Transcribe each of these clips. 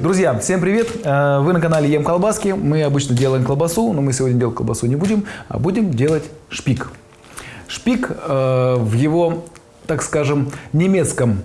Друзья, всем привет! Э, Вы на канале Ем Колбаски. Мы обычно делаем колбасу, но мы сегодня делать колбасу не будем, а будем делать шпик. Шпик э, в его, так скажем, немецком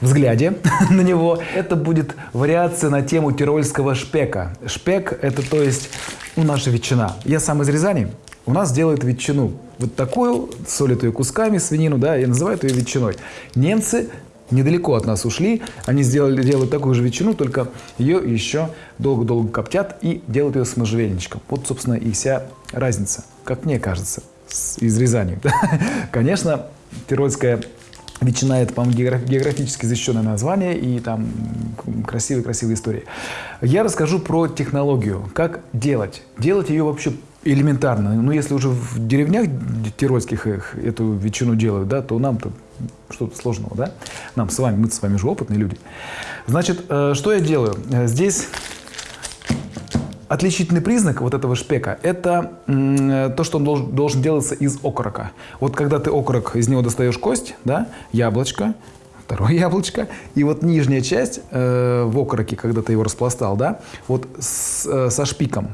взгляде на него, это будет вариация на тему тирольского шпека. Шпек – это то есть ну, наша ветчина. Я сам из Рязани, у нас делают ветчину. Вот такую, солят кусками, свинину, да, и называют ее ветчиной. Немцы недалеко от нас ушли, они сделали, делают такую же ветчину, только ее еще долго-долго коптят и делают ее с можжевельничком. Вот, собственно, и вся разница, как мне кажется, с, из. Конечно, тирольская Ветчина – это, по-моему, географически защищенное название и там красивые-красивые истории. Я расскажу про технологию, как делать. Делать ее вообще элементарно. Ну, если уже в деревнях тирольских их, эту ветчину делают, да, то нам-то что-то сложного, да? Нам с вами, мы с вами же опытные люди. Значит, э, что я делаю? Э, здесь Отличительный признак вот этого шпека – это то, что он должен, делаться из окорока. Вот когда ты окорок, из него достаешь кость, да, яблочко, второе яблочко, и вот нижняя часть э, в окороке, когда ты его распластал, да, вот с, со шпиком,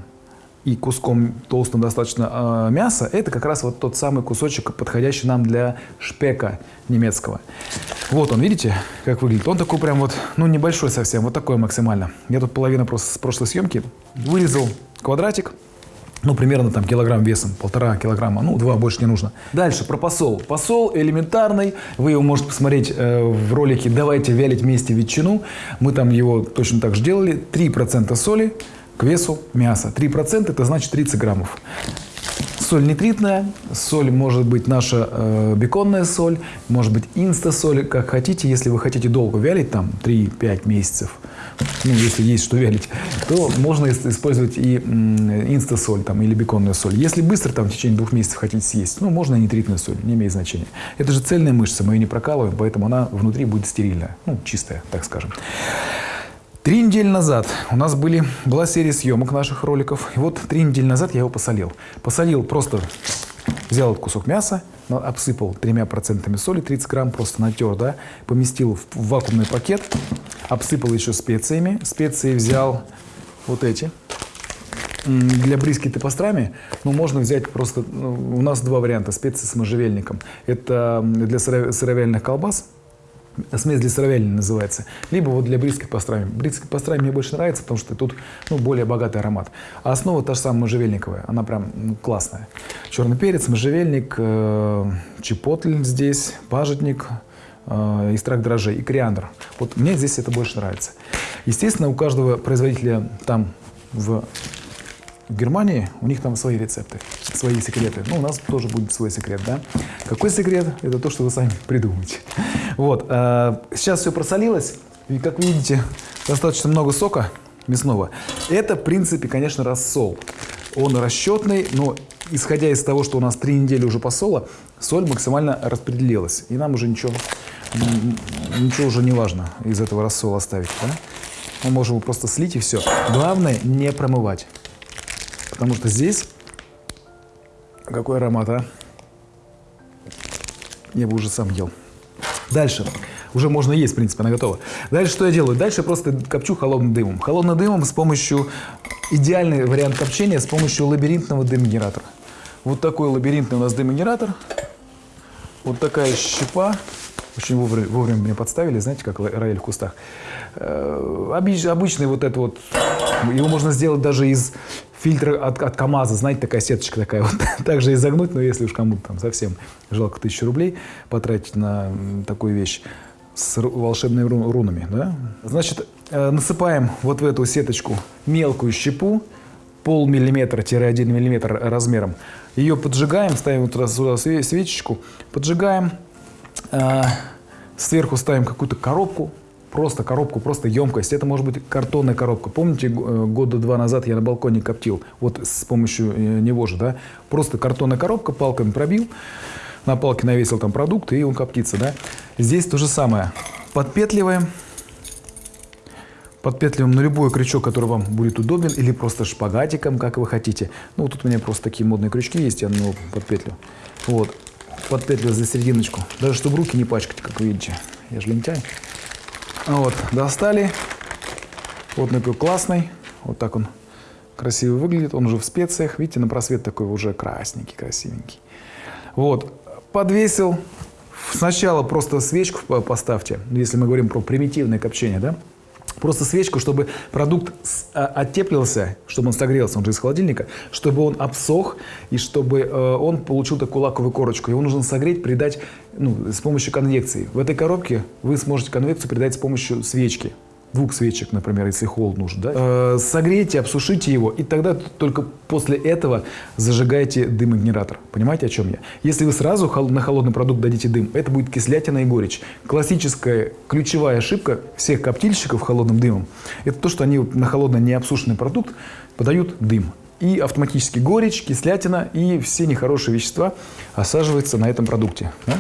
и куском толстым достаточно э, мяса, это как раз вот тот самый кусочек, подходящий нам для шпека немецкого. Вот он, видите, как выглядит? Он такой прям вот, ну небольшой совсем, вот такой максимально. Я тут половина просто с прошлой съемки вырезал квадратик, ну, примерно там килограмм весом, полтора килограмма, ну, два больше не нужно. Дальше про посол. Посол элементарный, вы его можете посмотреть э, в ролике «Давайте вялить вместе ветчину». Мы там его точно так же делали. 3% соли, к весу мяса. 3% это значит 30 граммов. Соль нитритная, соль может быть наша э, беконная соль, может быть инста-соль, как хотите. Если вы хотите долго вялить, там 3-5 месяцев, ну, если есть что вялить, то можно использовать и инста-соль там, или беконную соль. Если быстро, там, в течение двух месяцев хотите съесть, ну, можно и нитритную соль, не имеет значения. Это же цельная мышца, мы ее не прокалываем, поэтому она внутри будет стерильная, ну, чистая, так скажем. Три недели назад у нас были, была серия съемок наших роликов. И вот три недели назад я его посолил. Посолил просто, взял кусок мяса, обсыпал тремя процентами соли, 30 грамм, просто натер, да, поместил в вакуумный пакет, обсыпал еще специями. Специи взял вот эти. Для брискеты пастрами, ну, можно взять просто, ну, у нас два варианта, специи с можжевельником. Это для сыровяльных колбас, смесь для сыровяльни называется, либо вот для бритской пастрами. Бритской пастрами мне больше нравится, потому что тут ну, более богатый аромат. А основа та же самая можжевельниковая, она прям ну, классная. Черный перец, можжевельник, э, чепотль здесь, пажитник, э, экстракт дрожжей и кориандр. Вот мне здесь это больше нравится. Естественно, у каждого производителя там в в Германии у них там свои рецепты, свои секреты. Ну, у нас тоже будет свой секрет, да? Какой секрет? Это то, что вы сами придумаете. Вот. Э, сейчас все просолилось. И, как видите, достаточно много сока мясного. Это, в принципе, конечно, рассол. Он расчетный, но исходя из того, что у нас три недели уже посола, соль максимально распределилась. И нам уже ничего, ничего уже не важно из этого рассола оставить. Да? Мы можем его просто слить и все. Главное не промывать. Потому что здесь какой аромат, а? Я бы уже сам ел. Дальше. Уже можно есть, в принципе, она готова. Дальше что я делаю? Дальше просто копчу холодным дымом. Холодным дымом с помощью... Идеальный вариант копчения с помощью лабиринтного дымогенератора. Вот такой лабиринтный у нас дымогенератор. Вот такая щепа. Очень вовремя, вовремя меня подставили, знаете, как рояль в кустах. Э, обычный вот это вот, его можно сделать даже из фильтра от, от КАМАЗа, знаете, такая сеточка такая вот, также изогнуть, но если уж кому-то там совсем жалко тысячу рублей потратить на такую вещь с волшебными рунами, да? Значит, э, насыпаем вот в эту сеточку мелкую щепу, полмиллиметра-1 миллиметр размером. Ее поджигаем, ставим вот туда сюда свечечку, поджигаем, э, сверху ставим какую-то коробку, просто коробку, просто емкость. Это может быть картонная коробка. Помните, э, года два назад я на балконе коптил, вот с помощью э, него же, да? Просто картонная коробка, палками пробил, на палке навесил там продукт, и он коптится, да? Здесь то же самое. Подпетливаем. Подпетливаем на любой крючок, который вам будет удобен, или просто шпагатиком, как вы хотите. Ну, тут у меня просто такие модные крючки есть, я на него подпетлю. Вот. Подпетлю за серединочку. Даже чтобы руки не пачкать, как вы видите. Я же лентяй. Вот, достали. Вот такой классный. Вот так он красиво выглядит. Он уже в специях. Видите, на просвет такой уже красненький, красивенький. Вот. Подвесил. Сначала просто свечку поставьте, если мы говорим про примитивное копчение, да? Просто свечку, чтобы продукт а, оттеплился, чтобы он согрелся, он же из холодильника, чтобы он обсох и чтобы э, он получил такую лаковую корочку. Его нужно согреть, придать ну, с помощью конвекции. В этой коробке вы сможете конвекцию придать с помощью свечки двух свечек, например, если холод нужен, да, э, согрейте, обсушите его, и тогда только после этого зажигайте дымогенератор. Понимаете, о чем я? Если вы сразу на холодный продукт дадите дым, это будет кислятина и горечь. Классическая ключевая ошибка всех коптильщиков холодным дымом – это то, что они на холодный необсушенный продукт подают дым. И автоматически горечь, кислятина и все нехорошие вещества осаживаются на этом продукте. Да?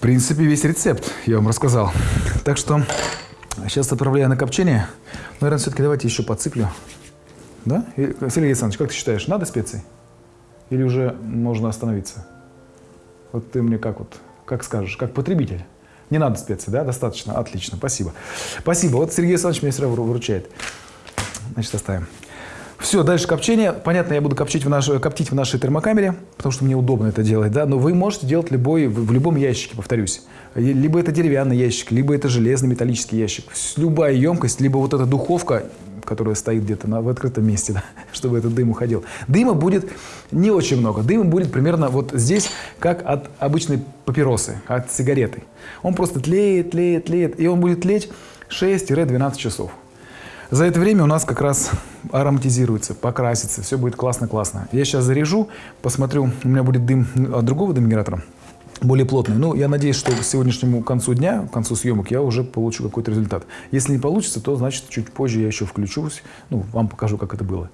В принципе, весь рецепт я вам рассказал. Так что Сейчас отправляю на копчение. Наверное, все-таки давайте еще подсыплю. Да? Сергей Александрович, как ты считаешь, надо специи? Или уже можно остановиться? Вот ты мне как вот, как скажешь, как потребитель. Не надо специи, да? Достаточно? Отлично, спасибо. Спасибо. Вот Сергей Александрович мне сразу выручает. Значит, оставим. Все, дальше копчение. Понятно, я буду коптить в, наш, коптить в нашей термокамере, потому что мне удобно это делать, да, но вы можете делать любой, в любом ящике, повторюсь. Либо это деревянный ящик, либо это железный металлический ящик. Любая емкость, либо вот эта духовка, которая стоит где-то в открытом месте, да, чтобы этот дым уходил. Дыма будет не очень много. Дыма будет примерно вот здесь, как от обычной папиросы, от сигареты. Он просто тлеет, тлеет, тлеет, и он будет тлеть 6-12 часов. За это время у нас как раз ароматизируется, покрасится, все будет классно-классно. Я сейчас заряжу, посмотрю, у меня будет дым от другого дымгенератора, более плотный. Ну, я надеюсь, что к сегодняшнему концу дня, к концу съемок, я уже получу какой-то результат. Если не получится, то, значит, чуть позже я еще включусь, ну, вам покажу, как это было.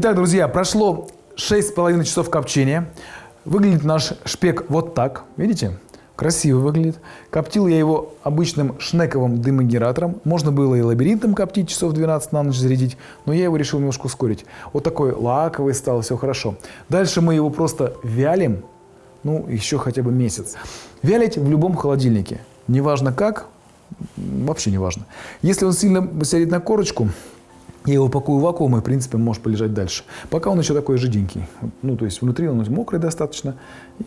Итак, друзья, прошло 6,5 часов копчения. Выглядит наш шпек вот так. Видите? Красиво выглядит. Коптил я его обычным шнековым дымогенератором. Можно было и лабиринтом коптить, часов 12 на ночь зарядить, но я его решил немножко ускорить. Вот такой лаковый стал, все хорошо. Дальше мы его просто вялим, ну, еще хотя бы месяц. Вялить в любом холодильнике. Неважно как, вообще не важно. Если он сильно сядет на корочку, я его пакую в вакуум и, в принципе, может полежать дальше. Пока он еще такой жиденький. Ну, то есть внутри он мокрый достаточно,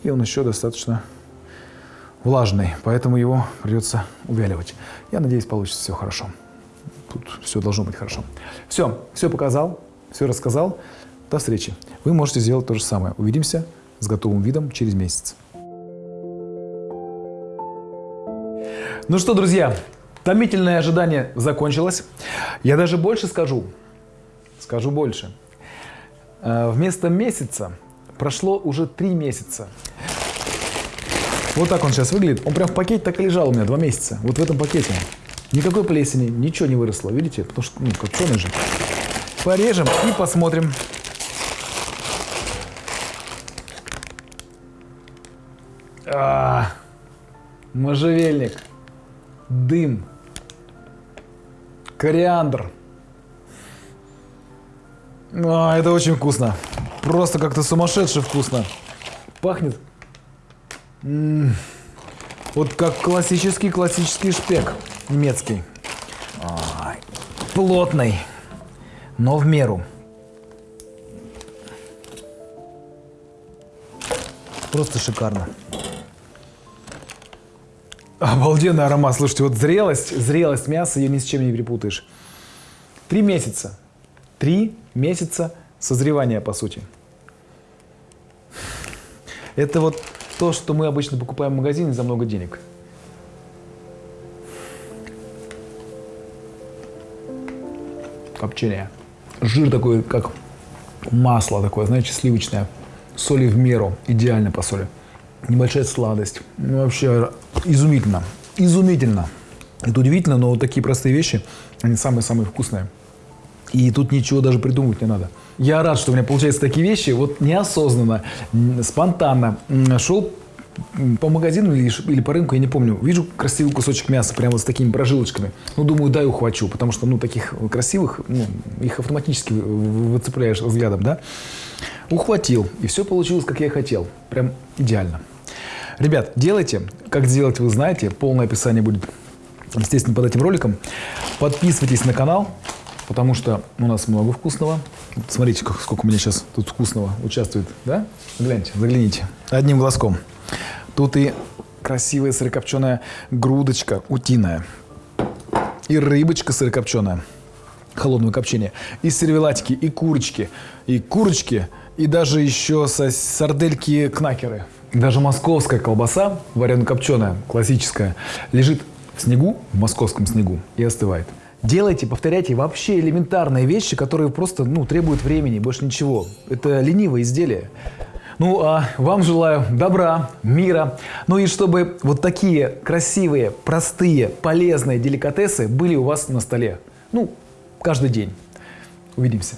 и он еще достаточно влажный. Поэтому его придется увяливать. Я надеюсь, получится все хорошо. Тут все должно быть хорошо. Все, все показал, все рассказал. До встречи. Вы можете сделать то же самое. Увидимся с готовым видом через месяц. Ну что, друзья, Томительное ожидание закончилось. Я даже больше скажу. Скажу больше. Э, вместо месяца прошло уже три месяца. Вот так он сейчас выглядит. Он прям в пакете так и лежал у меня два месяца. Вот в этом пакете. Никакой плесени, ничего не выросло. Видите? Потому что, ну, копченый же. Порежем и посмотрим. А, можжевельник, дым, Кориандр. А, это очень вкусно. Просто как-то сумасшедше вкусно. Пахнет. М -м -м. Вот как классический классический шпек немецкий. Ай. Плотный, но в меру. Просто шикарно. Обалденный аромат. Слушайте, вот зрелость, зрелость мяса ее ни с чем не перепутаешь. Три месяца. Три месяца созревания, по сути. Это вот то, что мы обычно покупаем в магазине за много денег. Копчение. Жир такой, как масло такое, знаете, сливочное. Соли в меру, идеально по соли небольшая сладость. Ну, вообще изумительно. Изумительно. Это удивительно, но вот такие простые вещи, они самые-самые вкусные. И тут ничего даже придумывать не надо. Я рад, что у меня получаются такие вещи. Вот неосознанно, спонтанно шел по магазину или, или по рынку, я не помню, вижу красивый кусочек мяса, прямо с такими прожилочками. Ну, думаю, дай ухвачу, потому что, ну, таких красивых, ну, их автоматически вы- вы- выцепляешь взглядом, да? Ухватил, и все получилось, как я хотел. Прям идеально. Ребят, делайте. Как сделать, вы знаете. Полное описание будет, естественно, под этим роликом. Подписывайтесь на канал, потому что у нас много вкусного. Смотрите, сколько у меня сейчас тут вкусного участвует. Да? Гляньте, загляните. Одним глазком. Тут и красивая сырокопченая грудочка утиная. И рыбочка сырокопченая холодного копчения. И сервелатики, и курочки, и курочки, и даже еще со- сардельки кнакеры. Даже московская колбаса, варено-копченая, классическая, лежит в снегу, в московском снегу, и остывает. Делайте, повторяйте вообще элементарные вещи, которые просто ну, требуют времени, больше ничего. Это ленивое изделие. Ну, а вам желаю добра, мира. Ну и чтобы вот такие красивые, простые, полезные деликатесы были у вас на столе. Ну, каждый день. Увидимся.